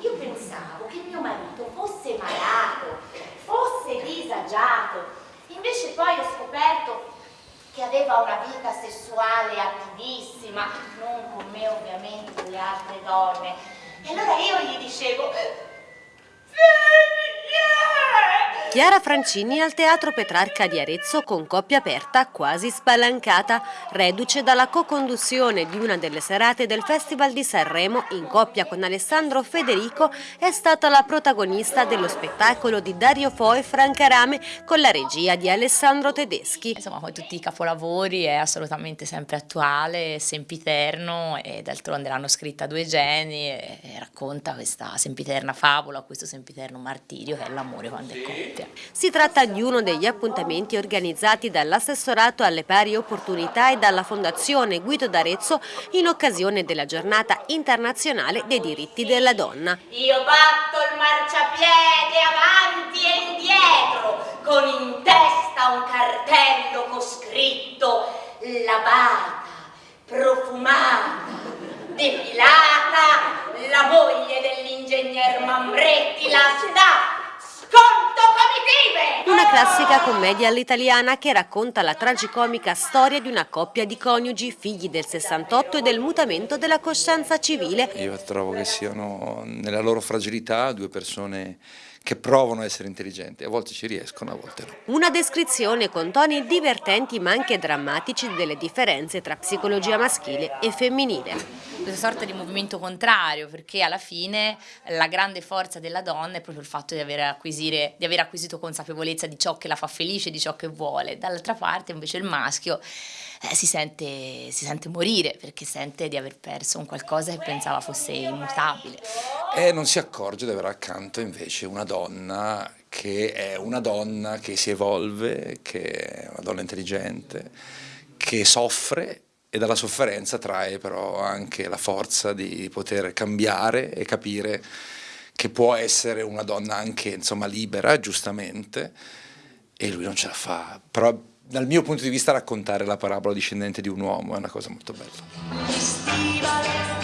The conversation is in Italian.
io pensavo che mio marito fosse malato, fosse disagiato, invece poi ho scoperto che aveva una vita sessuale attivissima, non con me ovviamente le altre donne. E allora io gli dicevo, Chiara Francini al Teatro Petrarca di Arezzo con coppia aperta quasi spalancata, reduce dalla co-conduzione di una delle serate del Festival di Sanremo in coppia con Alessandro Federico è stata la protagonista dello spettacolo di Dario Fo e Franca Rame con la regia di Alessandro Tedeschi. Insomma come tutti i capolavori è assolutamente sempre attuale, sempiterno e d'altronde l'hanno scritta due geni e racconta questa sempiterna favola, questo sempiterno martirio che è l'amore quando è coppia. Si tratta di uno degli appuntamenti organizzati dall'assessorato alle pari opportunità e dalla Fondazione Guido d'Arezzo in occasione della giornata internazionale dei diritti della donna. Io batto il marciapiede avanti e indietro con in testa un cartello con scritto lavata, profumata, depilata, la classica commedia all'italiana che racconta la tragicomica storia di una coppia di coniugi, figli del 68 e del mutamento della coscienza civile. Io trovo che siano nella loro fragilità due persone che provano a essere intelligenti, a volte ci riescono, a volte no. Una descrizione con toni divertenti ma anche drammatici delle differenze tra psicologia maschile e femminile questa sorta di movimento contrario, perché alla fine la grande forza della donna è proprio il fatto di aver, di aver acquisito consapevolezza di ciò che la fa felice, di ciò che vuole. Dall'altra parte invece il maschio eh, si, sente, si sente morire perché sente di aver perso un qualcosa che pensava fosse immutabile. E non si accorge di avere accanto invece una donna che è una donna che si evolve, che è una donna intelligente, che soffre e dalla sofferenza trae però anche la forza di poter cambiare e capire che può essere una donna anche insomma, libera, giustamente, e lui non ce la fa. Però dal mio punto di vista raccontare la parabola discendente di un uomo è una cosa molto bella.